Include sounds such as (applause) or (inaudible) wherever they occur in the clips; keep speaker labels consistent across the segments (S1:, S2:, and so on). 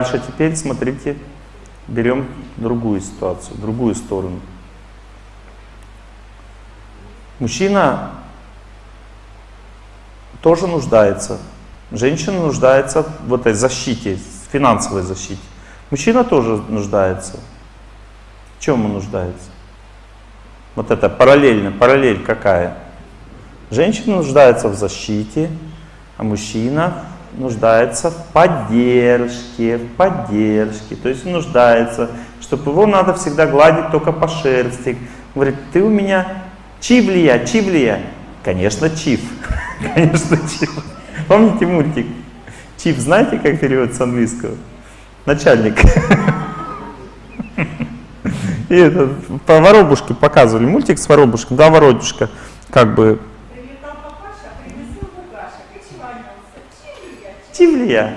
S1: Дальше теперь смотрите, берем другую ситуацию, другую сторону. Мужчина тоже нуждается. Женщина нуждается в этой защите, финансовой защите. Мужчина тоже нуждается. В чем он нуждается? Вот это параллельно, параллель какая? Женщина нуждается в защите, а мужчина нуждается в поддержке, в поддержке. То есть нуждается, чтобы его надо всегда гладить только по шерсти. Говорит, ты у меня чивлия, чивлия. Конечно, чив. (laughs) Конечно, чив. Помните мультик? Чив, знаете, как переводится с английского? Начальник. (laughs) И это, по воробушке показывали мультик с воробушком, да, воробушка, как бы Чивлия.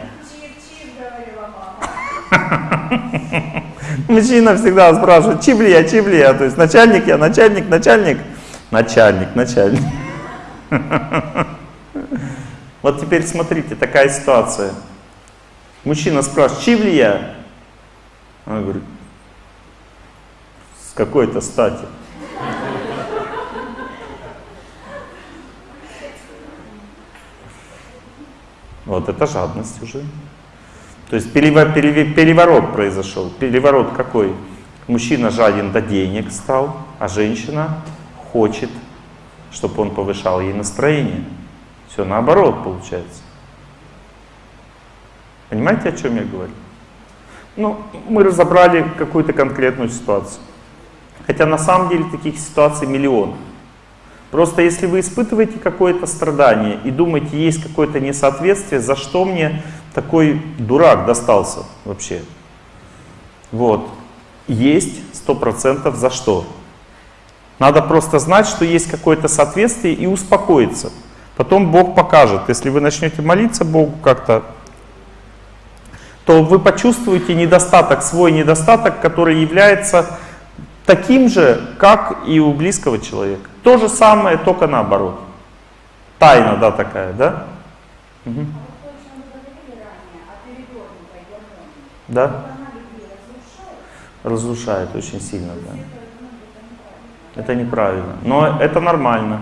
S1: (laughs) Мужчина всегда спрашивает, чивлия, чивлия. То есть начальник я, начальник, начальник. Начальник, начальник. (laughs) Вот теперь смотрите, такая ситуация. Мужчина спрашивает, чивлия? Он говорит, с какой-то стати. Вот это жадность уже. То есть переворот произошел. Переворот какой? Мужчина жаден до денег стал, а женщина хочет, чтобы он повышал ей настроение. Все наоборот получается. Понимаете, о чем я говорю? Ну, мы разобрали какую-то конкретную ситуацию. Хотя на самом деле таких ситуаций миллион. Просто если вы испытываете какое-то страдание и думаете, есть какое-то несоответствие, за что мне такой дурак достался вообще? Вот. Есть сто процентов за что. Надо просто знать, что есть какое-то соответствие и успокоиться. Потом Бог покажет. Если вы начнете молиться Богу как-то, то вы почувствуете недостаток, свой недостаток, который является таким же, как и у близкого человека. То же самое, только наоборот. Тайна, да, такая, да? Угу. Да? Разрушает очень сильно, да. Это неправильно. Но это нормально.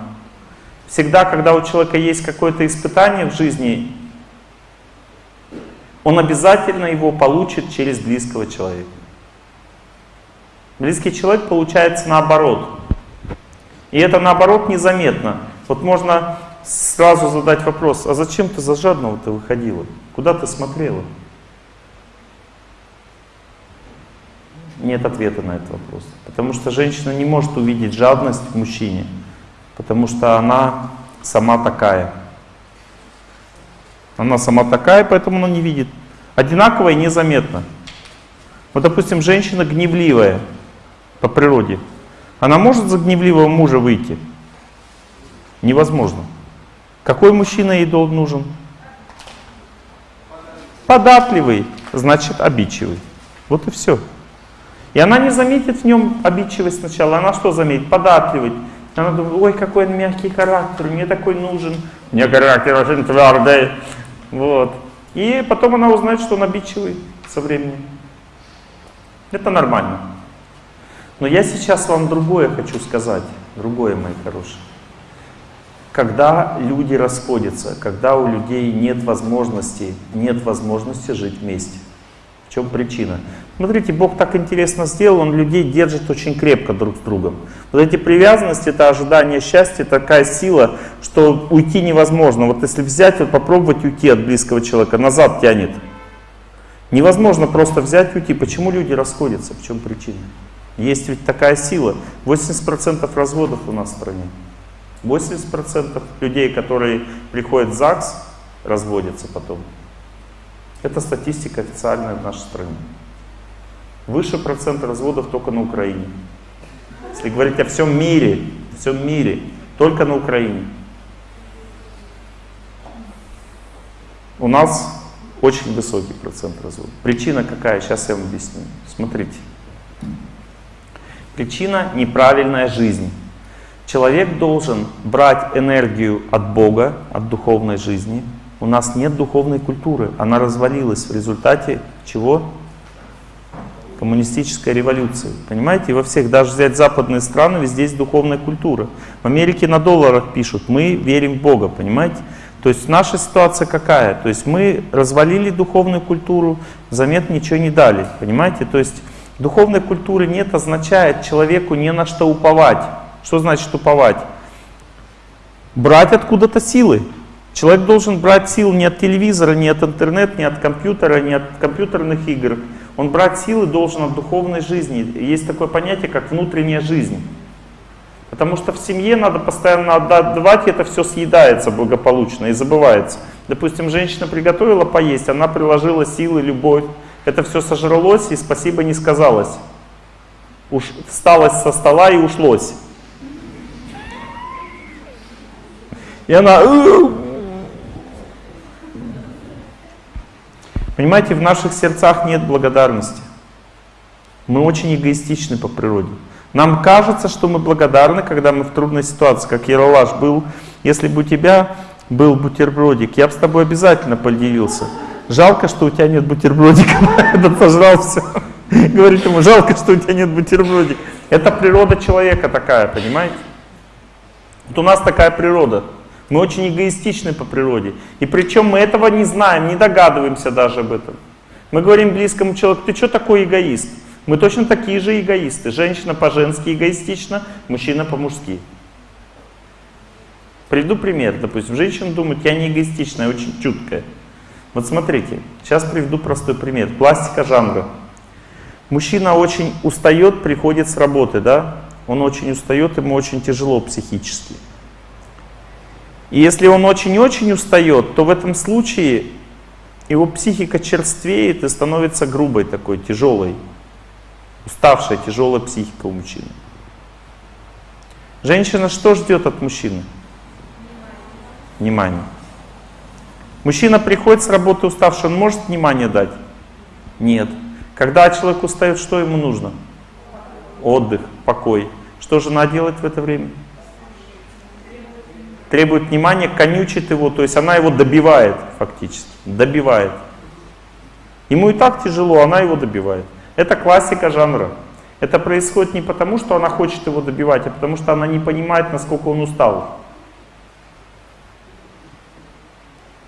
S1: Всегда, когда у человека есть какое-то испытание в жизни, он обязательно его получит через близкого человека. Близкий человек получается наоборот. И это наоборот незаметно. Вот можно сразу задать вопрос, а зачем ты за жадного ты выходила? Куда ты смотрела? Нет ответа на этот вопрос. Потому что женщина не может увидеть жадность в мужчине. Потому что она сама такая. Она сама такая, поэтому она не видит. Одинаково и незаметно. Вот, допустим, женщина гневливая по природе. Она может за гневливого мужа выйти? Невозможно. Какой мужчина ей нужен? Податливый, значит обидчивый. Вот и все. И она не заметит в нем обидчивость сначала. Она что заметит? Податливый. Она думает, ой, какой он мягкий характер, мне такой нужен. Мне характер очень твердый. Вот. И потом она узнает, что он обидчивый со временем. Это нормально. Но я сейчас вам другое хочу сказать, другое, мои хорошие. Когда люди расходятся, когда у людей нет возможности, нет возможности жить вместе. В чем причина? Смотрите, Бог так интересно сделал, Он людей держит очень крепко друг с другом. Вот эти привязанности, это ожидание счастья, такая сила, что уйти невозможно. Вот если взять, вот попробовать уйти от близкого человека, назад тянет. Невозможно просто взять и уйти. Почему люди расходятся? В чем причина? Есть ведь такая сила. 80% разводов у нас в стране. 80% людей, которые приходят в ЗАГС, разводятся потом. Это статистика официальная в нашей стране. Выше процент разводов только на Украине. Если говорить о всем мире, всем мире, только на Украине. У нас очень высокий процент разводов. Причина какая? Сейчас я вам объясню. Смотрите. Причина – неправильная жизнь. Человек должен брать энергию от Бога, от духовной жизни. У нас нет духовной культуры, она развалилась в результате чего? Коммунистической революции. Понимаете, во всех, даже взять западные страны, везде есть духовная культура. В Америке на долларах пишут, мы верим в Бога, понимаете? То есть наша ситуация какая? То есть мы развалили духовную культуру, взамен ничего не дали, понимаете? То есть духовной культуры нет означает человеку не на что уповать. Что значит уповать? Брать откуда-то силы. Человек должен брать силы не от телевизора, не от интернета, не от компьютера, не от компьютерных игр. Он брать силы должен от духовной жизни. Есть такое понятие, как внутренняя жизнь. Потому что в семье надо постоянно отдавать, и это все съедается благополучно и забывается. Допустим, женщина приготовила поесть, она приложила силы, любовь. Это все сожралось и спасибо не сказалось. Уж всталось со стола и ушлось. И она... Понимаете, в наших сердцах нет благодарности. Мы очень эгоистичны по природе. Нам кажется, что мы благодарны, когда мы в трудной ситуации, как Ералаш был. Если бы у тебя был бутербродик, я бы с тобой обязательно поделился. Жалко, что у тебя нет бутербродика. (laughs) Этот сожрал все. Говорит ему, жалко, что у тебя нет бутербродика. Это природа человека такая, понимаете? Вот у нас такая природа. Мы очень эгоистичны по природе. И причем мы этого не знаем, не догадываемся даже об этом. Мы говорим близкому человеку, ты что такой эгоист? Мы точно такие же эгоисты. Женщина по-женски эгоистична, мужчина по-мужски. Приду пример. Допустим, женщина думает, я не эгоистичная, я очень чуткая. Вот смотрите, сейчас приведу простой пример. Пластика жанра. Мужчина очень устает, приходит с работы, да? Он очень устает, ему очень тяжело психически. И если он очень-очень устает, то в этом случае его психика черствеет и становится грубой такой, тяжелой. Уставшая, тяжелая психика у мужчины. Женщина что ждет от мужчины? Внимание. Мужчина приходит с работы уставший, он может внимание дать? Нет. Когда человек устает, что ему нужно? Отдых, покой. Что жена делает в это время? Требует внимания, конючит его, то есть она его добивает фактически, добивает. Ему и так тяжело, она его добивает. Это классика жанра. Это происходит не потому, что она хочет его добивать, а потому что она не понимает, насколько он устал.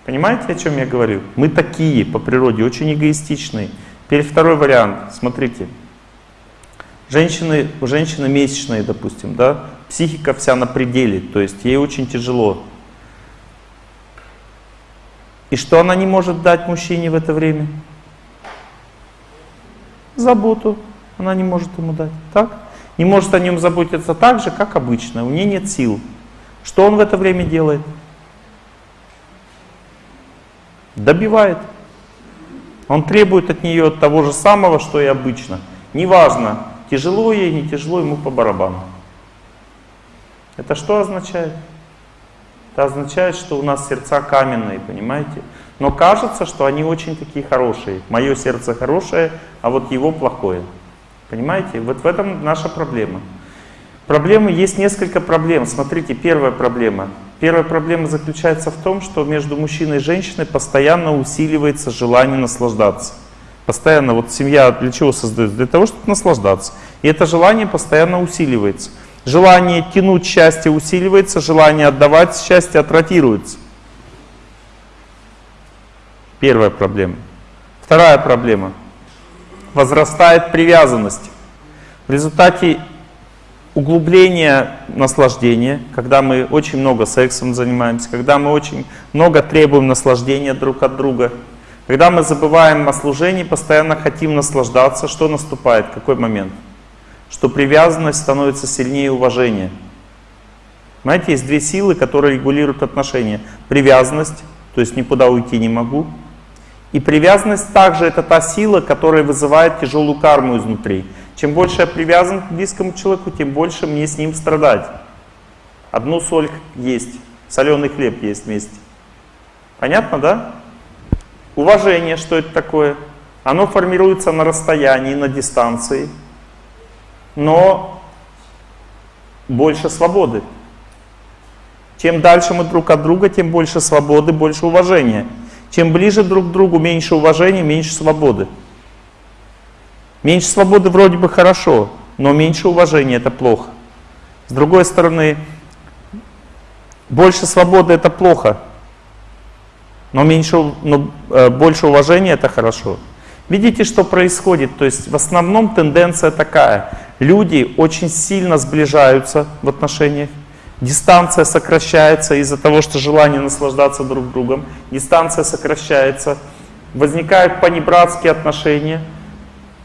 S1: Понимаете, о чем я говорю? Мы такие по природе, очень эгоистичные. Теперь второй вариант. Смотрите. Женщины, у женщины месячные, допустим, да, психика вся на пределе, то есть ей очень тяжело. И что она не может дать мужчине в это время? заботу она не может ему дать. Так? Не может о нем заботиться так же, как обычно. У нее нет сил. Что он в это время делает? Добивает. Он требует от нее того же самого, что и обычно. Неважно, тяжело ей, не тяжело, ему по барабану. Это что означает? Это означает, что у нас сердца каменные, понимаете? Но кажется, что они очень такие хорошие. Мое сердце хорошее, а вот его плохое. Понимаете? Вот в этом наша проблема. Проблемы, есть несколько проблем. Смотрите, первая проблема. Первая проблема заключается в том, что между мужчиной и женщиной постоянно усиливается желание наслаждаться. Постоянно, вот семья для чего создается? Для того, чтобы наслаждаться. И это желание постоянно усиливается. Желание тянуть счастье усиливается, желание отдавать счастье отратируется. Первая проблема. Вторая проблема. Возрастает привязанность. В результате углубления наслаждения, когда мы очень много сексом занимаемся, когда мы очень много требуем наслаждения друг от друга, когда мы забываем о служении, постоянно хотим наслаждаться, что наступает? Какой момент? Что привязанность становится сильнее уважения. Знаете, есть две силы, которые регулируют отношения. Привязанность, то есть никуда уйти не могу, и привязанность также это та сила, которая вызывает тяжелую карму изнутри. Чем больше я привязан к близкому человеку, тем больше мне с ним страдать. Одну соль есть, соленый хлеб есть вместе. Понятно, да? Уважение, что это такое? Оно формируется на расстоянии, на дистанции, но больше свободы. Чем дальше мы друг от друга, тем больше свободы, больше уважения. Чем ближе друг к другу, меньше уважения, меньше свободы. Меньше свободы вроде бы хорошо, но меньше уважения это плохо. С другой стороны, больше свободы это плохо, но, меньше, но э, больше уважения это хорошо. Видите, что происходит? То есть в основном тенденция такая. Люди очень сильно сближаются в отношениях, дистанция сокращается из-за того, что желание наслаждаться друг другом, дистанция сокращается, возникают понебратские отношения,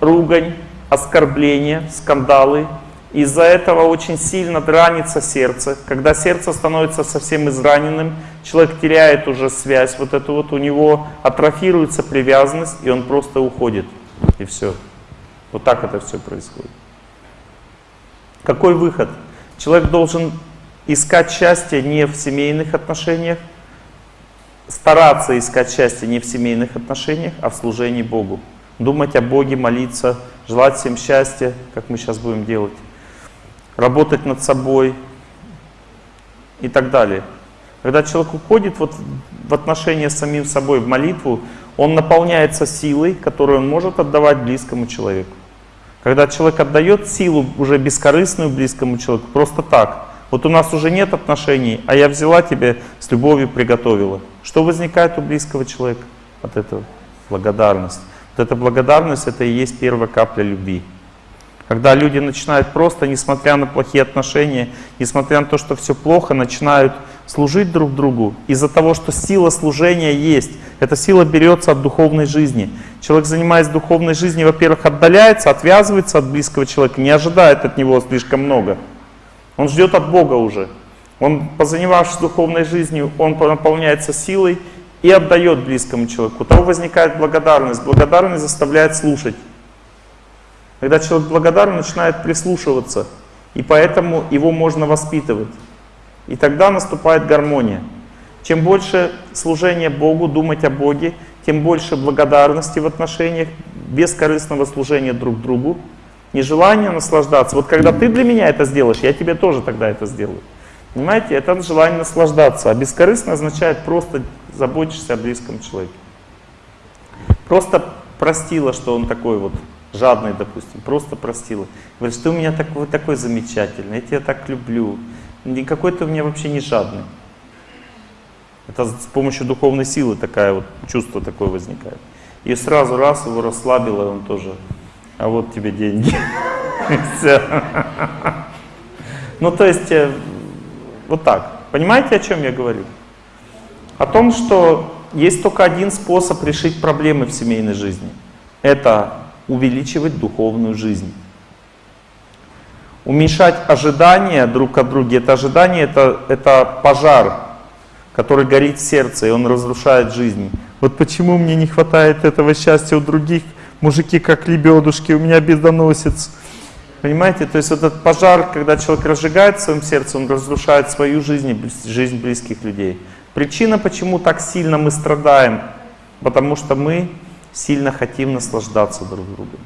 S1: ругань, оскорбления, скандалы, из-за этого очень сильно дранится сердце. Когда сердце становится совсем израненным, человек теряет уже связь, вот эту вот у него атрофируется привязанность, и он просто уходит. И все. Вот так это все происходит. Какой выход? Человек должен искать счастье не в семейных отношениях, стараться искать счастье не в семейных отношениях, а в служении Богу. Думать о Боге, молиться, желать всем счастья, как мы сейчас будем делать работать над собой и так далее. Когда человек уходит вот в отношения с самим собой, в молитву, он наполняется силой, которую он может отдавать близкому человеку. Когда человек отдает силу уже бескорыстную близкому человеку, просто так. Вот у нас уже нет отношений, а я взяла тебя с любовью приготовила. Что возникает у близкого человека от этого? Благодарность. Вот эта благодарность, это и есть первая капля любви. Когда люди начинают просто, несмотря на плохие отношения, несмотря на то, что все плохо, начинают служить друг другу из-за того, что сила служения есть. Эта сила берется от духовной жизни. Человек, занимаясь духовной жизнью, во-первых, отдаляется, отвязывается от близкого человека, не ожидает от него слишком много. Он ждет от Бога уже. Он, позанимавшись духовной жизнью, он наполняется силой и отдает близкому человеку. У того возникает благодарность. Благодарность заставляет слушать. Когда человек благодарен, начинает прислушиваться, и поэтому его можно воспитывать. И тогда наступает гармония. Чем больше служения Богу, думать о Боге, тем больше благодарности в отношениях, бескорыстного служения друг другу, нежелание наслаждаться. Вот когда ты для меня это сделаешь, я тебе тоже тогда это сделаю. Понимаете, это желание наслаждаться. А бескорыстно означает просто заботишься о близком человеке. Просто простила, что он такой вот жадный, допустим, просто простила. Говорит, что у меня такой, такой замечательный, я тебя так люблю. Никакой ты у меня вообще не жадный. Это с помощью духовной силы такая вот чувство такое возникает. И сразу раз его расслабило, и он тоже, а вот тебе деньги. (laughs) Ну, то есть, э, вот так. Понимаете, о чем я говорю? О том, что есть только один способ решить проблемы в семейной жизни. Это увеличивать духовную жизнь. Уменьшать ожидания друг от друга. Это ожидание это, это пожар, который горит в сердце, и он разрушает жизнь. Вот почему мне не хватает этого счастья у других, мужики как лебедушки, у меня бедоносец. Понимаете, то есть этот пожар, когда человек разжигает в своем сердце, он разрушает свою жизнь и жизнь близких людей. Причина, почему так сильно мы страдаем, потому что мы сильно хотим наслаждаться друг другом.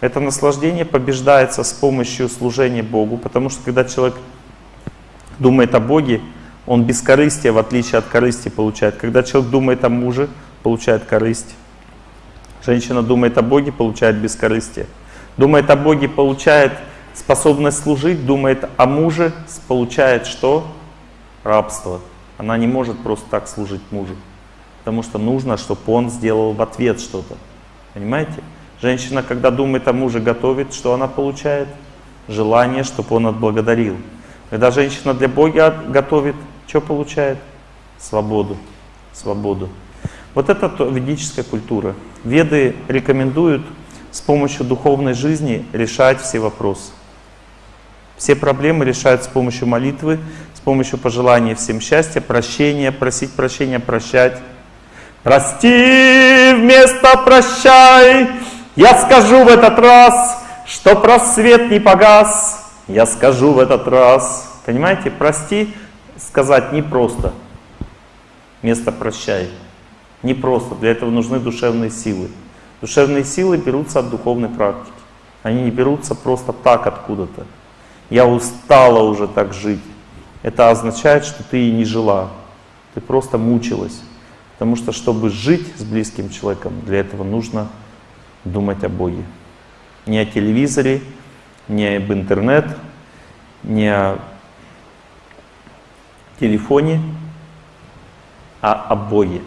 S1: Это наслаждение побеждается с помощью служения Богу, потому что когда человек думает о Боге, он без корысти, в отличие от корысти, получает. Когда человек думает о муже, получает корысть. Женщина думает о Боге, получает бескорыстие. Думает о Боге, получает способность служить, думает о муже, получает что? Рабство. Она не может просто так служить мужу потому что нужно, чтобы он сделал в ответ что-то. Понимаете? Женщина, когда думает о муже, готовит, что она получает? Желание, чтобы он отблагодарил. Когда женщина для Бога готовит, что получает? Свободу. Свободу. Вот это ведическая культура. Веды рекомендуют с помощью духовной жизни решать все вопросы. Все проблемы решают с помощью молитвы, с помощью пожелания всем счастья, прощения, просить прощения, прощать. Прости вместо прощай, я скажу в этот раз, что просвет не погас, я скажу в этот раз. Понимаете, прости сказать непросто, вместо прощай. Не просто, для этого нужны душевные силы. Душевные силы берутся от духовной практики. Они не берутся просто так откуда-то. Я устала уже так жить. Это означает, что ты и не жила. Ты просто мучилась. Потому что, чтобы жить с близким человеком, для этого нужно думать о Боге. Не о телевизоре, не об интернет, не о телефоне, а о Боге.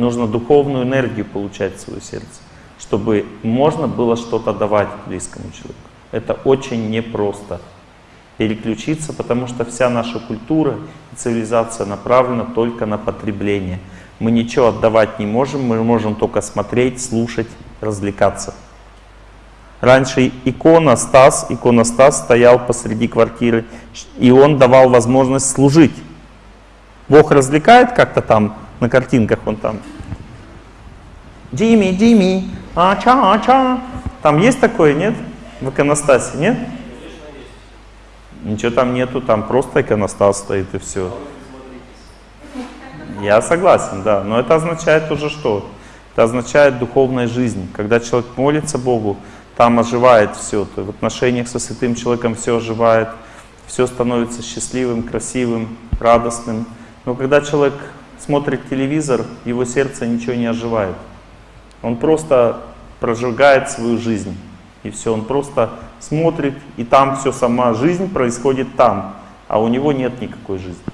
S1: Нужно духовную энергию получать в свое сердце, чтобы можно было что-то давать близкому человеку. Это очень непросто переключиться, потому что вся наша культура и цивилизация направлена только на потребление. Мы ничего отдавать не можем, мы можем только смотреть, слушать, развлекаться. Раньше иконостас, иконостас стоял посреди квартиры, и он давал возможность служить. Бог развлекает как-то там, на картинках он там. Дими, Дими, ача, ача. Там есть такое, нет? В иконостасе, нет? Ничего там нету, там просто иконостас стоит и все. Я согласен, да. Но это означает уже что? Это означает духовная жизнь. Когда человек молится Богу, там оживает все. В отношениях со святым человеком все оживает, все становится счастливым, красивым, радостным. Но когда человек смотрит телевизор, его сердце ничего не оживает. Он просто прожигает свою жизнь. И все, он просто смотрит, и там все, сама жизнь происходит там, а у него нет никакой жизни.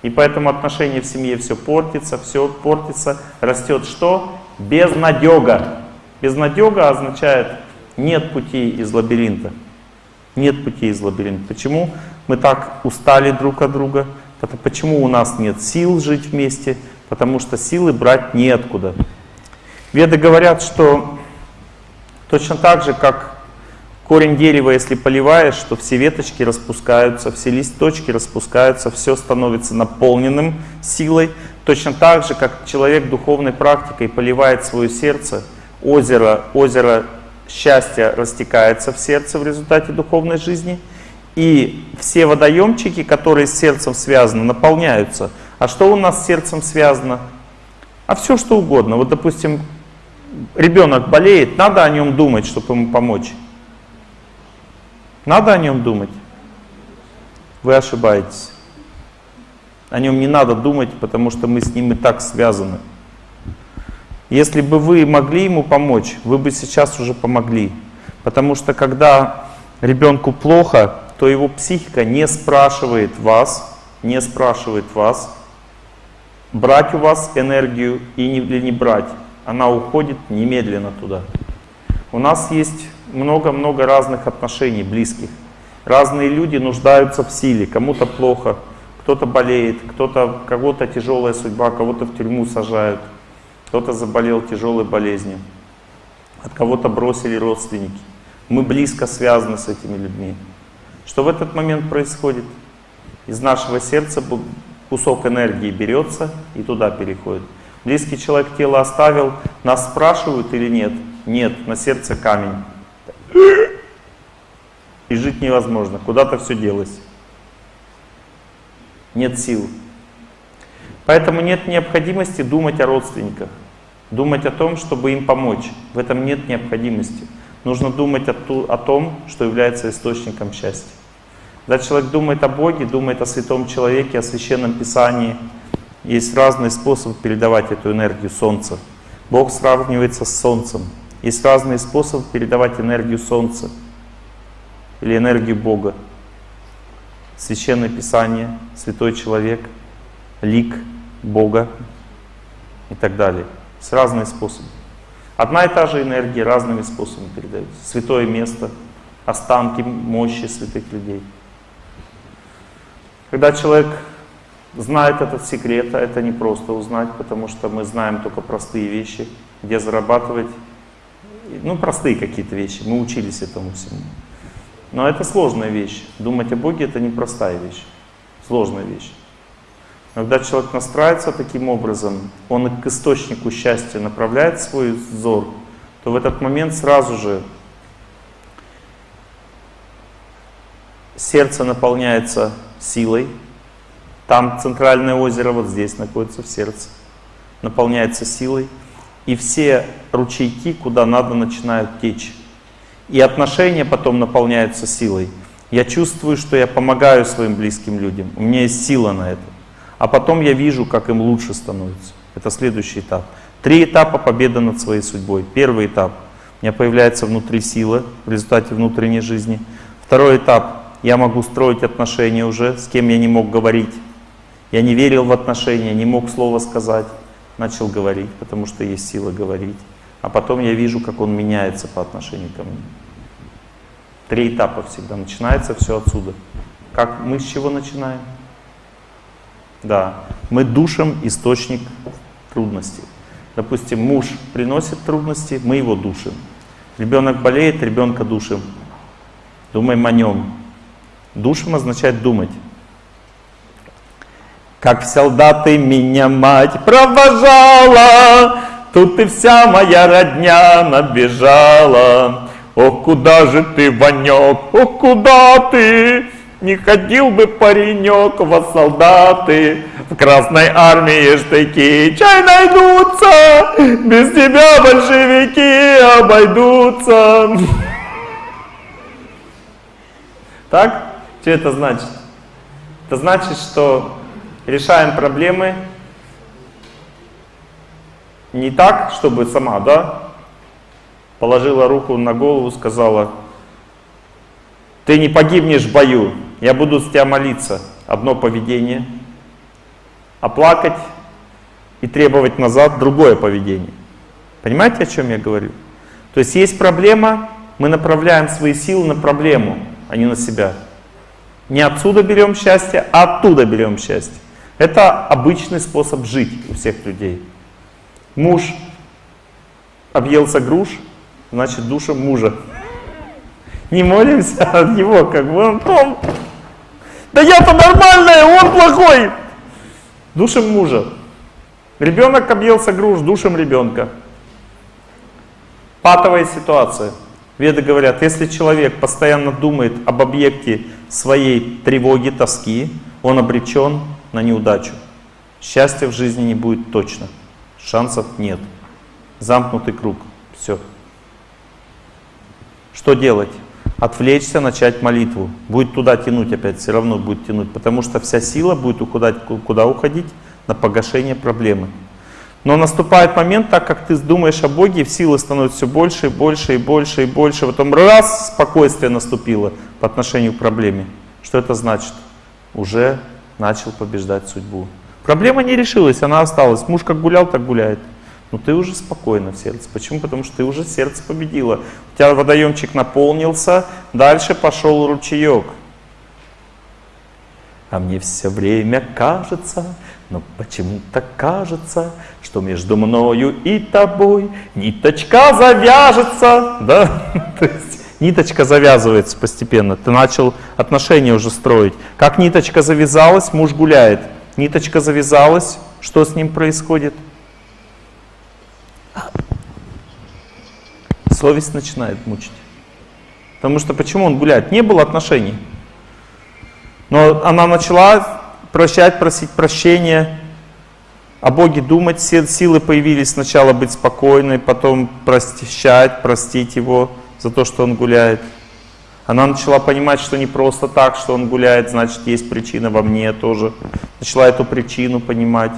S1: И поэтому отношения в семье все портится, все портится, растет что? Безнадега. Безнадега означает нет пути из лабиринта. Нет пути из лабиринта. Почему мы так устали друг от друга? Почему у нас нет сил жить вместе? Потому что силы брать неоткуда. Веды говорят, что точно так же, как корень дерева, если поливаешь, то все веточки распускаются, все листочки распускаются, все становится наполненным силой. Точно так же, как человек духовной практикой поливает свое сердце, озеро, озеро счастья растекается в сердце в результате духовной жизни, и все водоемчики, которые с сердцем связаны, наполняются. А что у нас с сердцем связано? А все что угодно. Вот, допустим, ребенок болеет, надо о нем думать, чтобы ему помочь. Надо о нем думать. Вы ошибаетесь. О нем не надо думать, потому что мы с ним и так связаны. Если бы вы могли ему помочь, вы бы сейчас уже помогли. Потому что когда ребенку плохо, то его психика не спрашивает вас, не спрашивает вас, брать у вас энергию или не брать. Она уходит немедленно туда. У нас есть много-много разных отношений близких. Разные люди нуждаются в силе, кому-то плохо, кто-то болеет, кто-то, кого-то тяжелая судьба, кого-то в тюрьму сажают кто-то заболел тяжелой болезнью, от кого-то бросили родственники. Мы близко связаны с этими людьми. Что в этот момент происходит? Из нашего сердца кусок энергии берется и туда переходит. Близкий человек тело оставил, нас спрашивают или нет? Нет, на сердце камень. И жить невозможно, куда-то все делось. Нет сил. Поэтому нет необходимости думать о родственниках думать о том, чтобы им помочь. В этом нет необходимости. Нужно думать о, ту, о том, что является источником счастья. Когда человек думает о Боге, думает о святом человеке, о священном писании, есть разные способы передавать эту энергию Солнца. Бог сравнивается с Солнцем. Есть разные способы передавать энергию Солнца или энергию Бога. Священное Писание, святой человек, лик Бога и так далее. С разные способы. Одна и та же энергия разными способами передается. Святое место, останки мощи святых людей. Когда человек знает этот секрет, а это не просто узнать, потому что мы знаем только простые вещи, где зарабатывать, ну простые какие-то вещи, мы учились этому всему. Но это сложная вещь. Думать о Боге это непростая вещь, сложная вещь. Когда человек настраивается таким образом, он к источнику счастья направляет свой взор, то в этот момент сразу же сердце наполняется силой. Там центральное озеро, вот здесь находится в сердце, наполняется силой. И все ручейки, куда надо, начинают течь. И отношения потом наполняются силой. Я чувствую, что я помогаю своим близким людям. У меня есть сила на это а потом я вижу, как им лучше становится. Это следующий этап. Три этапа победы над своей судьбой. Первый этап. У меня появляется внутри сила в результате внутренней жизни. Второй этап. Я могу строить отношения уже, с кем я не мог говорить. Я не верил в отношения, не мог слова сказать. Начал говорить, потому что есть сила говорить. А потом я вижу, как он меняется по отношению ко мне. Три этапа всегда. Начинается все отсюда. Как мы с чего начинаем? Да, мы душим источник трудностей. Допустим, муж приносит трудности, мы его душим. Ребенок болеет, ребенка душим. Думаем о нем. Душим означает думать. Как в солдаты меня мать провожала, Тут и вся моя родня набежала. Ох, куда же ты, Ванек, ох, куда ты? Не ходил бы паренек во солдаты, в Красной армии штыки чай найдутся, без тебя большевики обойдутся. Так? Что это значит? Это значит, что решаем проблемы не так, чтобы сама, да, положила руку на голову, сказала, ты не погибнешь в бою, я буду с тебя молиться. Одно поведение. А плакать и требовать назад другое поведение. Понимаете, о чем я говорю? То есть есть проблема, мы направляем свои силы на проблему, а не на себя. Не отсюда берем счастье, а оттуда берем счастье. Это обычный способ жить у всех людей. Муж объелся груш, значит душем мужа. Не молимся от него, как бы он том. Да я-то нормальная, он плохой. Душем мужа. Ребенок объелся груш, душем ребенка. Патовая ситуация. Веды говорят, если человек постоянно думает об объекте своей тревоги, тоски, он обречен на неудачу. Счастья в жизни не будет точно. Шансов нет. Замкнутый круг. Все. Что делать? Отвлечься, начать молитву. Будет туда тянуть опять, все равно будет тянуть, потому что вся сила будет уходить, куда уходить? На погашение проблемы. Но наступает момент, так как ты думаешь о Боге, силы становятся все больше и больше и больше и больше. Потом раз, спокойствие наступило по отношению к проблеме. Что это значит? Уже начал побеждать судьбу. Проблема не решилась, она осталась. Муж как гулял, так гуляет. Но ты уже спокойно в сердце. Почему? Потому что ты уже сердце победила. У тебя водоемчик наполнился, дальше пошел ручеек. А мне все время кажется, но почему-то кажется, что между мною и тобой ниточка завяжется. Да? (laughs) То есть ниточка завязывается постепенно. Ты начал отношения уже строить. Как ниточка завязалась, муж гуляет. Ниточка завязалась, что с ним происходит? Совесть начинает мучить. Потому что почему он гуляет? Не было отношений. Но она начала прощать, просить прощения, о Боге думать, все силы появились сначала быть спокойной, потом прощать, простить Его за то, что Он гуляет. Она начала понимать, что не просто так, что Он гуляет, значит есть причина во мне тоже. Начала эту причину понимать,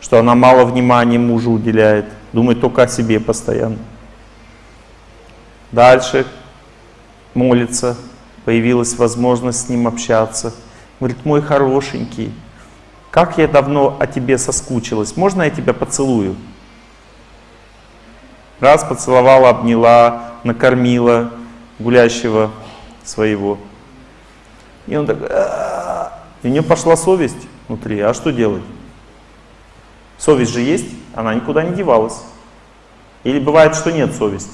S1: что она мало внимания мужу уделяет, думает только о себе постоянно. Дальше молится, появилась возможность с ним общаться – Говорит, мой хорошенький, как я давно о тебе соскучилась, можно я тебя поцелую? Раз поцеловала, обняла, накормила гулящего своего. И он так, и у нее пошла совесть внутри, а что делать? Совесть же есть, она никуда не девалась. Или бывает, что нет совести.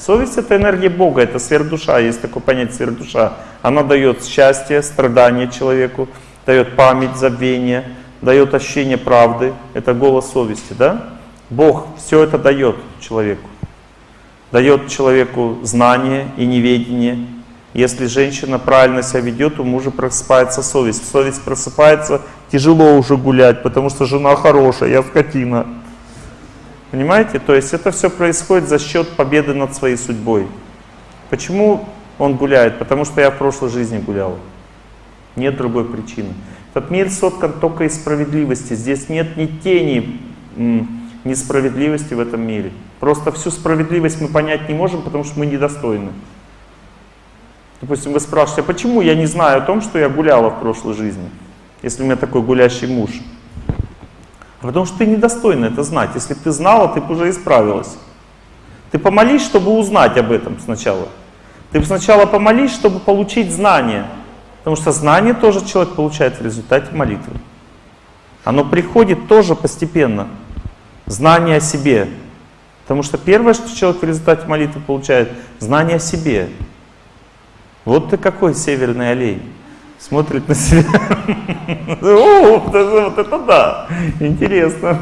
S1: Совесть это энергия Бога, это сверхдуша, есть такое понятие сверхдуша. Она дает счастье, страдание человеку, дает память, забвение, дает ощущение правды. Это голос совести, да? Бог все это дает человеку. Дает человеку знание и неведение. Если женщина правильно себя ведет, у мужа просыпается совесть. Совесть просыпается, тяжело уже гулять, потому что жена хорошая, я скотина. Понимаете? То есть это все происходит за счет победы над своей судьбой. Почему он гуляет? Потому что я в прошлой жизни гулял. Нет другой причины. Этот мир соткан только из справедливости. Здесь нет ни тени несправедливости в этом мире. Просто всю справедливость мы понять не можем, потому что мы недостойны. Допустим, вы спрашиваете, а почему я не знаю о том, что я гуляла в прошлой жизни, если у меня такой гулящий муж? Потому что ты недостойна это знать. Если бы ты знала, ты бы уже исправилась. Ты помолись, чтобы узнать об этом сначала. Ты сначала помолись, чтобы получить знание. Потому что знание тоже человек получает в результате молитвы. Оно приходит тоже постепенно. Знание о себе. Потому что первое, что человек в результате молитвы получает, знание о себе. Вот ты какой северный олень. Смотрит на себя. О, вот это да, интересно.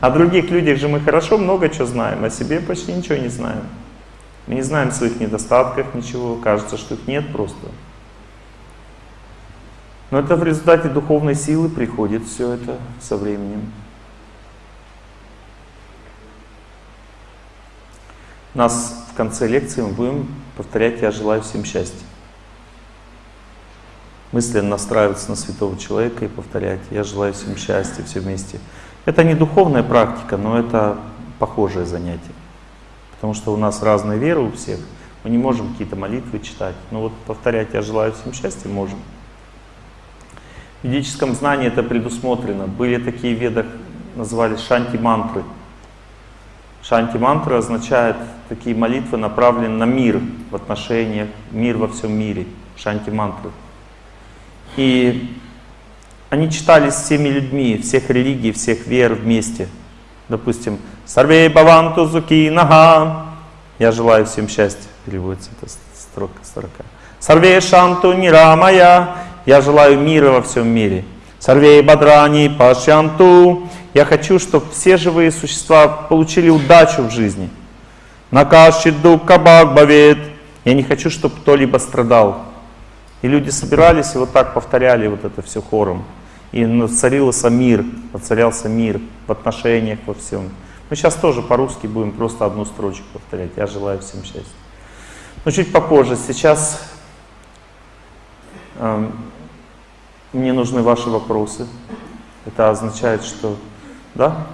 S1: О других людях же мы хорошо много чего знаем, о себе почти ничего не знаем. Мы не знаем своих недостатков, ничего, кажется, что их нет просто. Но это в результате духовной силы приходит все это со временем. Нас в конце лекции мы будем повторять «Я желаю всем счастья». Мысленно настраиваться на святого человека и повторять «Я желаю всем счастья» все вместе. Это не духовная практика, но это похожее занятие. Потому что у нас разные веры у всех. Мы не можем какие-то молитвы читать. Но вот повторять «Я желаю всем счастья» можем. В ведическом знании это предусмотрено. Были такие веды, назывались шанти-мантры. Шанти-мантра означает такие молитвы, направленные на мир в отношениях, мир во всем мире. Шанти-мантры. И они читались всеми людьми, всех религий, всех вер вместе. Допустим, «Сарвей баванту зуки нага» «Я желаю всем счастья» переводится эта строка, строка. «Сарвей шанту нирамая» Я желаю мира во всем мире. Сарвей Бадрани Пашянту. Я хочу, чтобы все живые существа получили удачу в жизни. Накашиду Кабак Бавет. Я не хочу, чтобы кто-либо страдал. И люди собирались и вот так повторяли вот это все хором. И царился мир, воцарялся мир в отношениях, во всем. Мы сейчас тоже по-русски будем просто одну строчку повторять. Я желаю всем счастья. Но чуть попозже. Сейчас э, мне нужны ваши вопросы. Это означает, что... Да?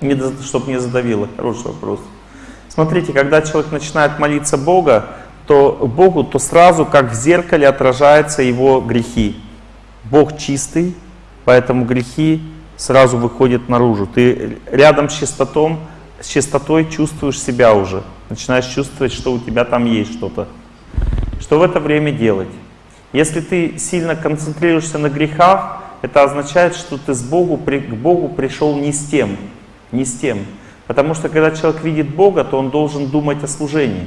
S1: Не, чтобы не задавило. Хороший вопрос. Смотрите, когда человек начинает молиться Бога, то Богу, то сразу, как в зеркале, отражаются его грехи. Бог чистый, поэтому грехи сразу выходят наружу. Ты рядом с чистотом, с чистотой чувствуешь себя уже. Начинаешь чувствовать, что у тебя там есть что-то. Что в это время делать? Если ты сильно концентрируешься на грехах, это означает, что ты с Богу, к Богу пришел не с тем. Не с тем. Потому что когда человек видит Бога, то он должен думать о служении.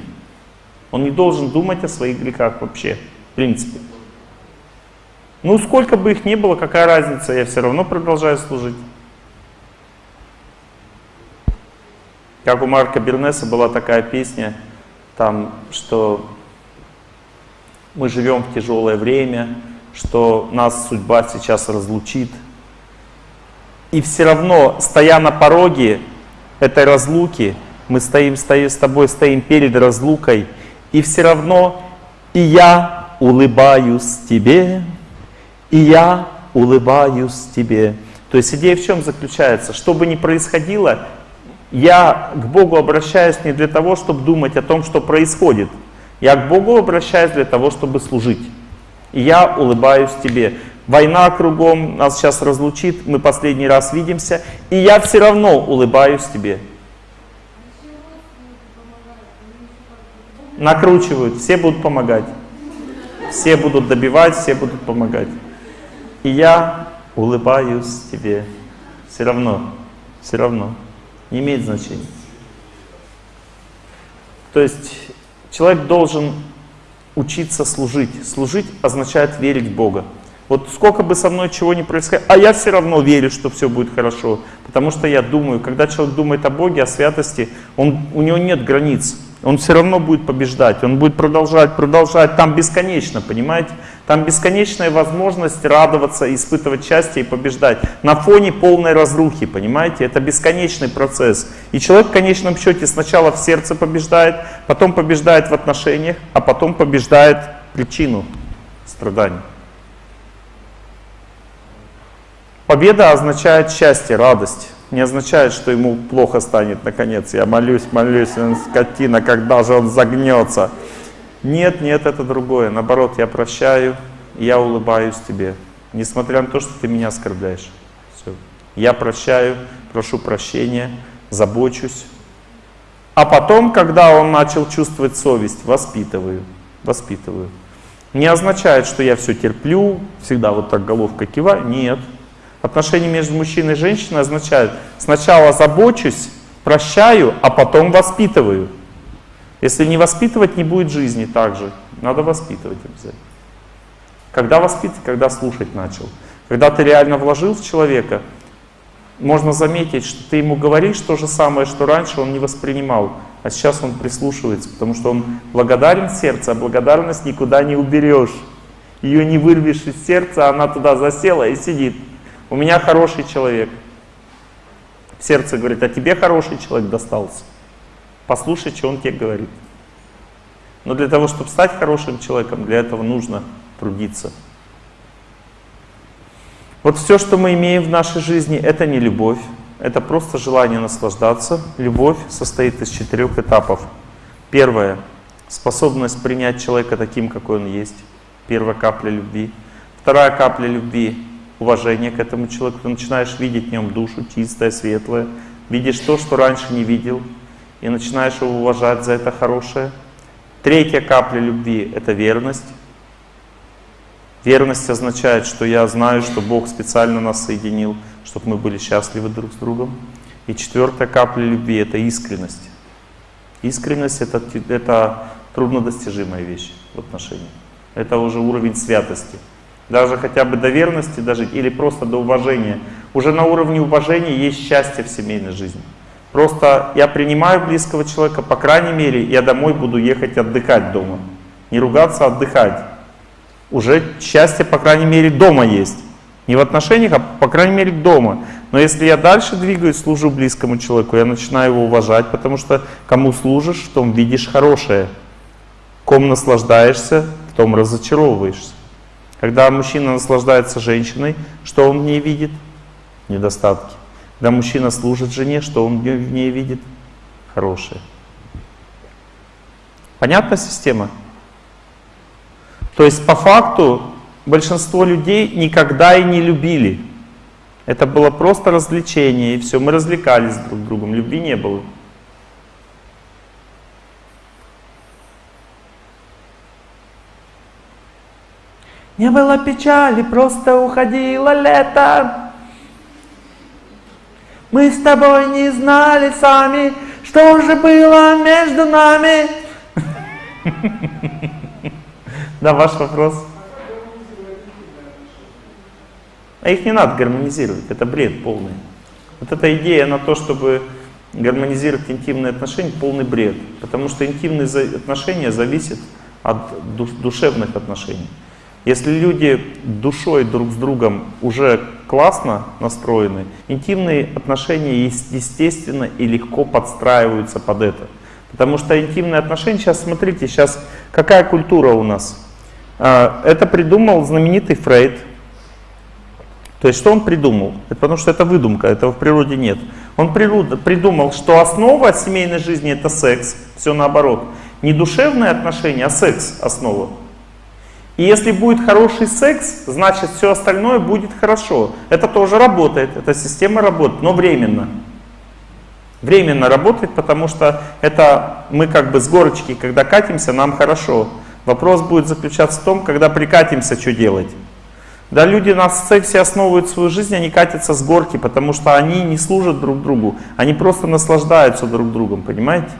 S1: Он не должен думать о своих грехах вообще, в принципе. Ну, сколько бы их ни было, какая разница, я все равно продолжаю служить. Как у Марка Бернеса была такая песня, там, что мы живем в тяжелое время, что нас судьба сейчас разлучит. И все равно, стоя на пороге этой разлуки, мы стоим, стоим с тобой, стоим перед разлукой, и все равно и я улыбаюсь тебе, и я улыбаюсь тебе. То есть идея в чем заключается? Что бы ни происходило, я к Богу обращаюсь не для того, чтобы думать о том, что происходит. Я к Богу обращаюсь для того, чтобы служить. И я улыбаюсь тебе. Война кругом нас сейчас разлучит, мы последний раз видимся, и я все равно улыбаюсь тебе. накручивают, все будут помогать. Все будут добивать, все будут помогать. И я улыбаюсь тебе. Все равно, все равно. Не имеет значения. То есть человек должен учиться служить. Служить означает верить в Бога. Вот сколько бы со мной чего ни происходило, а я все равно верю, что все будет хорошо. Потому что я думаю, когда человек думает о Боге, о святости, он, у него нет границ. Он все равно будет побеждать, он будет продолжать, продолжать, там бесконечно, понимаете? Там бесконечная возможность радоваться, испытывать счастье и побеждать. На фоне полной разрухи, понимаете? Это бесконечный процесс. И человек в конечном счете сначала в сердце побеждает, потом побеждает в отношениях, а потом побеждает причину страданий. Победа означает счастье, радость. Не означает, что ему плохо станет наконец. Я молюсь, молюсь, он скотина, когда же он загнется. Нет, нет, это другое. Наоборот, я прощаю, я улыбаюсь тебе. Несмотря на то, что ты меня оскорбляешь. Все. Я прощаю, прошу прощения, забочусь. А потом, когда он начал чувствовать совесть, воспитываю. Воспитываю. Не означает, что я все терплю, всегда вот так головка киваю. Нет. Отношения между мужчиной и женщиной означают сначала забочусь, прощаю, а потом воспитываю. Если не воспитывать, не будет жизни также. Надо воспитывать обязательно. Когда воспитывать? Когда слушать начал. Когда ты реально вложил в человека, можно заметить, что ты ему говоришь то же самое, что раньше он не воспринимал, а сейчас он прислушивается, потому что он благодарен сердце, а благодарность никуда не уберешь. Ее не вырвешь из сердца, она туда засела и сидит. У меня хороший человек. Сердце говорит, а тебе хороший человек достался. Послушай, что он тебе говорит. Но для того, чтобы стать хорошим человеком, для этого нужно трудиться. Вот все, что мы имеем в нашей жизни, это не любовь. Это просто желание наслаждаться. Любовь состоит из четырех этапов. Первое — способность принять человека таким, какой он есть. Первая капля любви. Вторая капля любви — уважение к этому человеку. Ты начинаешь видеть в нем душу чистое, светлое. Видишь то, что раньше не видел. И начинаешь его уважать за это хорошее. Третья капля любви — это верность. Верность означает, что я знаю, что Бог специально нас соединил, чтобы мы были счастливы друг с другом. И четвертая капля любви — это искренность. Искренность это, — это труднодостижимая вещь в отношениях. Это уже уровень святости. Даже хотя бы до верности, даже, или просто до уважения. Уже на уровне уважения есть счастье в семейной жизни. Просто я принимаю близкого человека, по крайней мере, я домой буду ехать отдыхать дома. Не ругаться, а отдыхать. Уже счастье, по крайней мере, дома есть. Не в отношениях, а по крайней мере дома. Но если я дальше двигаюсь, служу близкому человеку, я начинаю его уважать, потому что кому служишь, в том видишь хорошее. Ком наслаждаешься, в том разочаровываешься. Когда мужчина наслаждается женщиной, что он в ней видит? Недостатки. Когда мужчина служит жене, что он в ней видит? Хорошее. Понятна система? То есть по факту большинство людей никогда и не любили. Это было просто развлечение, и все, мы развлекались друг другом, любви не было. Не было печали, просто уходило лето. Мы с тобой не знали сами, что же было между нами. (laughs) Да, ваш вопрос. А их не надо гармонизировать, это бред полный. Вот эта идея на то, чтобы гармонизировать интимные отношения, полный бред. Потому что интимные отношения зависят от душевных отношений. Если люди душой друг с другом уже классно настроены, интимные отношения естественно и легко подстраиваются под это. Потому что интимные отношения, сейчас смотрите, сейчас какая культура у нас? А, это придумал знаменитый Фрейд. То есть что он придумал? Это потому что это выдумка, этого в природе нет. Он придумал, что основа семейной жизни это секс, все наоборот. Не душевные отношения, а секс основа. И если будет хороший секс, значит все остальное будет хорошо. Это тоже работает, эта система работает, но временно. Временно работает, потому что это мы как бы с горочки, когда катимся, нам хорошо. Вопрос будет заключаться в том, когда прикатимся, что делать. Да, люди на сексе основывают свою жизнь, они катятся с горки, потому что они не служат друг другу, они просто наслаждаются друг другом, понимаете?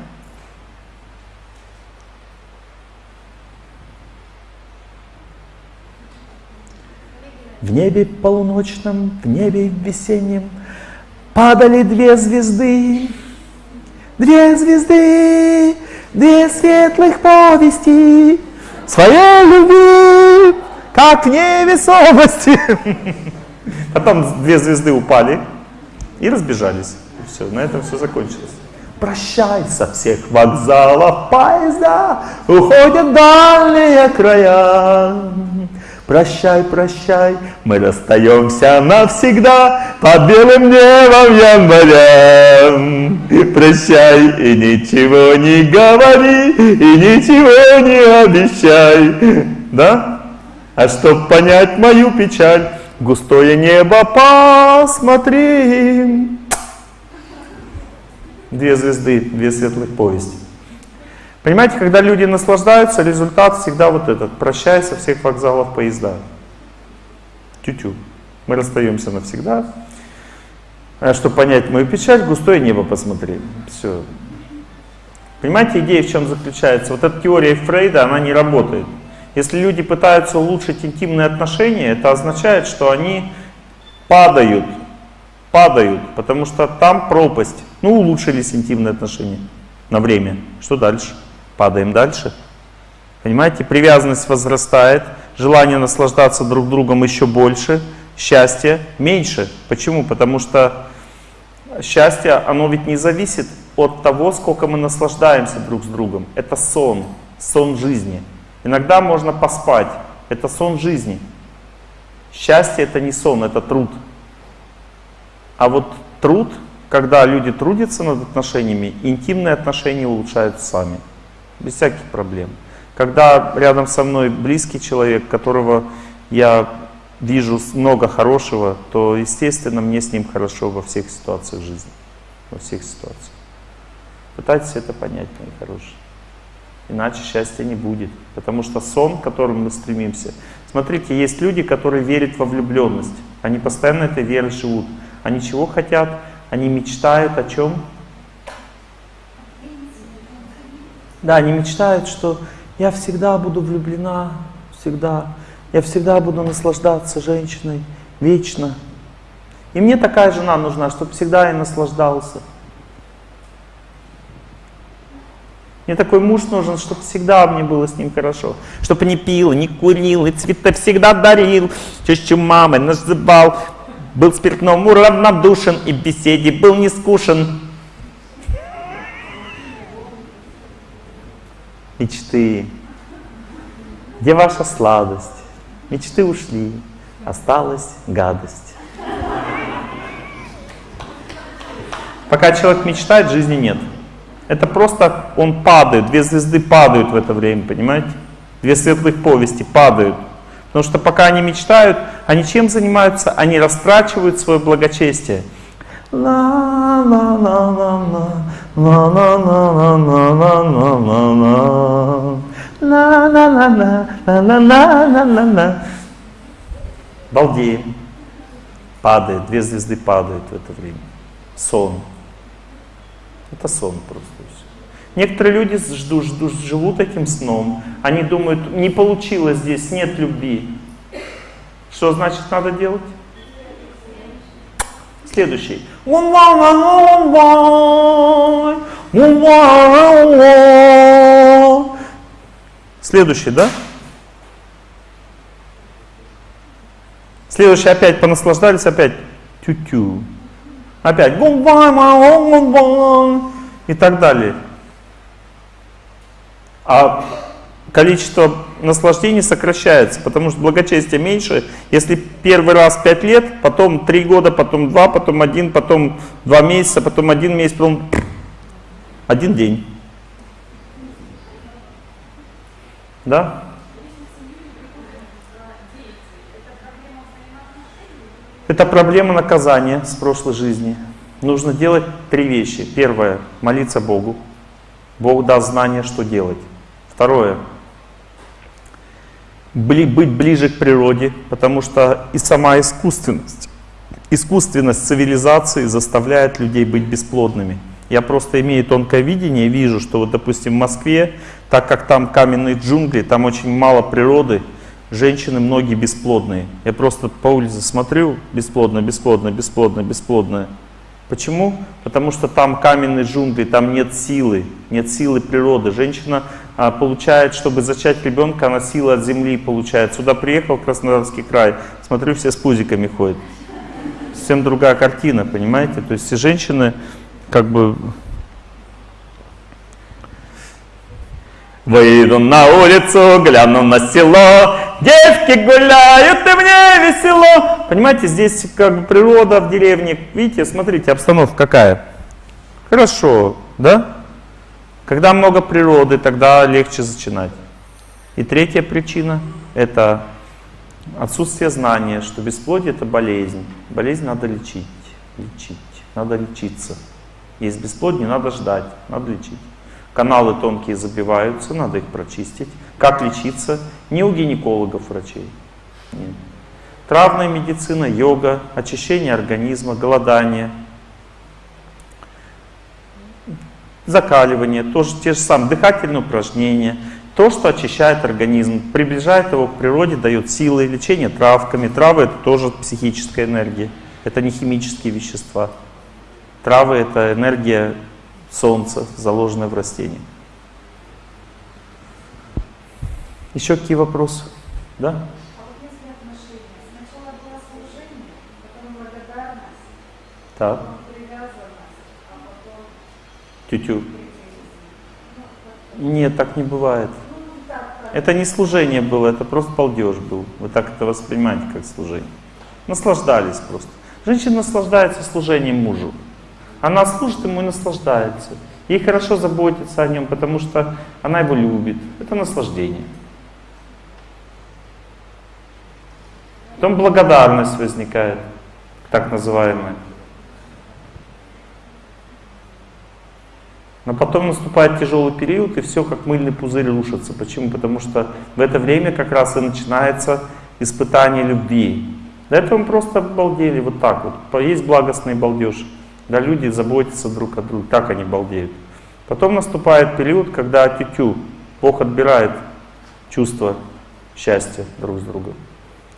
S1: В небе полуночном, в небе весеннем Падали две звезды, две звезды, две светлых повести Своей любви, как невесомости. Потом (laughs) две звезды упали и разбежались. Все, на этом все закончилось. Прощай со всех вокзалов поезда, уходят дальние края. Прощай, прощай, мы расстаемся навсегда под белым небом января. Прощай и ничего не говори, и ничего не обещай. Да? А чтоб понять мою печаль, густое небо посмотри. Две звезды, две светлых повести. Понимаете, когда люди наслаждаются, результат всегда вот этот. Прощай со всех вокзалов поезда. Тю-тю. Мы расстаемся навсегда. А чтобы понять мою печаль, густое небо посмотри. Все. Понимаете, идея в чем заключается? Вот эта теория Фрейда, она не работает. Если люди пытаются улучшить интимные отношения, это означает, что они падают. Падают, потому что там пропасть. Ну, улучшились интимные отношения на время. Что дальше? Падаем дальше. Понимаете, привязанность возрастает, желание наслаждаться друг другом еще больше, счастье меньше. Почему? Потому что счастье, оно ведь не зависит от того, сколько мы наслаждаемся друг с другом. Это сон, сон жизни. Иногда можно поспать, это сон жизни. Счастье это не сон, это труд. А вот труд когда люди трудятся над отношениями, интимные отношения улучшаются сами, без всяких проблем. Когда рядом со мной близкий человек, которого я вижу много хорошего, то, естественно, мне с ним хорошо во всех ситуациях жизни. Во всех ситуациях. Пытайтесь это понять, мои хорошие. Иначе счастья не будет. Потому что сон, к которому мы стремимся. Смотрите, есть люди, которые верят во влюбленность. Они постоянно этой верой живут. Они чего хотят? Они мечтают о чем? Да, они мечтают, что я всегда буду влюблена, всегда. Я всегда буду наслаждаться женщиной, вечно. И мне такая жена нужна, чтобы всегда я наслаждался. Мне такой муж нужен, чтобы всегда мне было с ним хорошо. Чтобы не пил, не курил, и цветы всегда дарил. Чаще мамы называл, был спиртному равнодушен и в беседе был не скушен. Мечты. Где ваша сладость? Мечты ушли, осталась гадость. Пока человек мечтает, жизни нет. Это просто он падает, две звезды падают в это время, понимаете? Две светлых повести падают. Потому что пока они мечтают, они чем занимаются? Они растрачивают свое благочестие. Балдеем. Падает, две звезды падают в это время. Сон. Это сон просто. Некоторые люди ждут, ждут, живут этим сном. Они думают, не получилось здесь, нет любви. Что значит надо делать? Следующий. Следующий, да? Следующий опять понаслаждались, опять тю-тю. Опять и так далее а количество наслаждений сокращается, потому что благочестие меньше. Если первый раз 5 лет, потом 3 года, потом 2, потом 1, потом 2 месяца, потом 1 месяц, потом 1 день. Да? Это проблема наказания с прошлой жизни. Нужно делать три вещи. Первое – молиться Богу. Бог даст знание, что делать. Второе. Быть ближе к природе, потому что и сама искусственность, искусственность цивилизации заставляет людей быть бесплодными. Я просто имею тонкое видение, вижу, что вот, допустим, в Москве, так как там каменные джунгли, там очень мало природы, женщины многие бесплодные. Я просто по улице смотрю, бесплодно, бесплодно, бесплодно, бесплодно. Почему? Потому что там каменные джунгли, там нет силы, нет силы природы. Женщина получает, чтобы зачать ребенка, она сила от земли получает. Сюда приехал Краснодарский край, смотрю, все с пузиками ходят. Совсем другая картина, понимаете? То есть все женщины как бы Выйду на улицу, гляну на село, девки гуляют, и мне весело. Понимаете, здесь как бы природа в деревне. Видите, смотрите, обстановка какая. Хорошо, да? Когда много природы, тогда легче зачинать. И третья причина – это отсутствие знания, что бесплодие – это болезнь. Болезнь надо лечить, лечить, надо лечиться. Есть бесплодие, надо ждать, надо лечить. Каналы тонкие забиваются, надо их прочистить. Как лечиться? Не у гинекологов врачей. Нет. Травная медицина, йога, очищение организма, голодание, закаливание, тоже те же самые дыхательные упражнения. То, что очищает организм, приближает его к природе, дает силы, лечение травками. Травы это тоже психическая энергия, это не химические вещества. Травы это энергия солнца, заложенное в растении. Еще какие вопросы? Да? А так. Тютю. Нет, так не бывает. Это не служение было, это просто балдеж был. Вы так это воспринимаете, как служение. Наслаждались просто. Женщина наслаждается служением мужу. Она служит ему и наслаждается. Ей хорошо заботиться о нем, потому что она его любит. Это наслаждение. Потом благодарность возникает, так называемая. Но потом наступает тяжелый период, и все как мыльный пузырь рушится. Почему? Потому что в это время как раз и начинается испытание любви. До этого мы просто балдели вот так вот. Есть благостный балдеж. Да, люди заботятся друг о друге, так они балдеют. Потом наступает период, когда тютю, Бог отбирает чувство счастья друг с другом.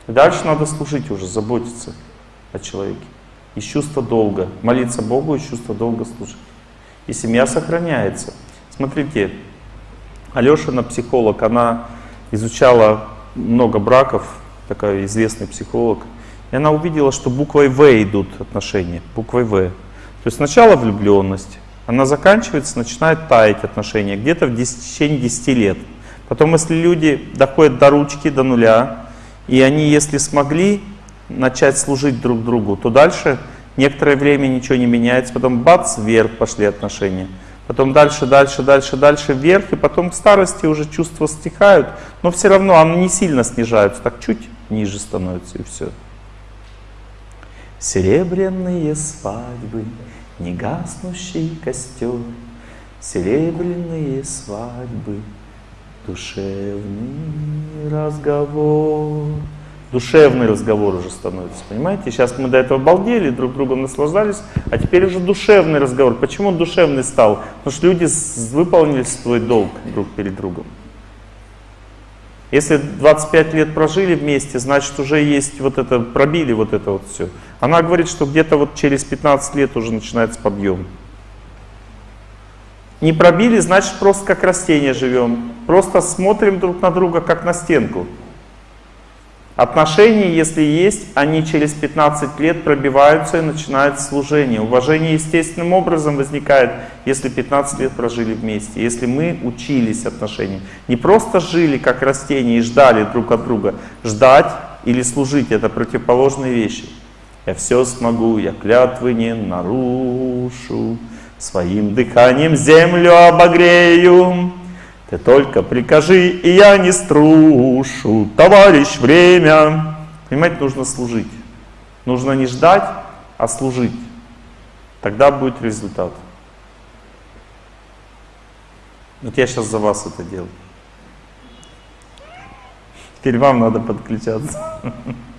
S1: И дальше надо служить уже, заботиться о человеке. Из чувства долга. Молиться Богу, из чувства долга служить. И семья сохраняется. Смотрите, Алешина психолог, она изучала много браков, такая известный психолог. И она увидела, что буквой В идут отношения, буквой В. То есть сначала влюбленность, она заканчивается, начинает таять отношения где-то в течение 10 лет. Потом, если люди доходят до ручки, до нуля, и они, если смогли начать служить друг другу, то дальше некоторое время ничего не меняется, потом бац, вверх пошли отношения. Потом дальше, дальше, дальше, дальше вверх, и потом к старости уже чувства стихают, но все равно они не сильно снижаются, так чуть ниже становятся и все. Серебряные свадьбы негаснущий костер, Серебряные свадьбы, душевный разговор. Душевный разговор уже становится, понимаете? Сейчас мы до этого балдели, друг другом наслаждались, а теперь уже душевный разговор. Почему он душевный стал? Потому что люди выполнили свой долг друг перед другом. Если 25 лет прожили вместе, значит уже есть вот это, пробили вот это вот все. Она говорит, что где-то вот через 15 лет уже начинается подъем. Не пробили, значит просто как растение живем. Просто смотрим друг на друга, как на стенку. Отношения, если есть, они через 15 лет пробиваются и начинают служение. Уважение естественным образом возникает, если 15 лет прожили вместе. Если мы учились отношениям. Не просто жили как растения и ждали друг от друга. Ждать или служить — это противоположные вещи. Я все смогу, я клятвы не нарушу, Своим дыханием землю обогрею. Ты только прикажи, и я не струшу, товарищ, время. Понимаете, нужно служить. Нужно не ждать, а служить. Тогда будет результат. Вот я сейчас за вас это делаю. Теперь вам надо подключаться. (laughs)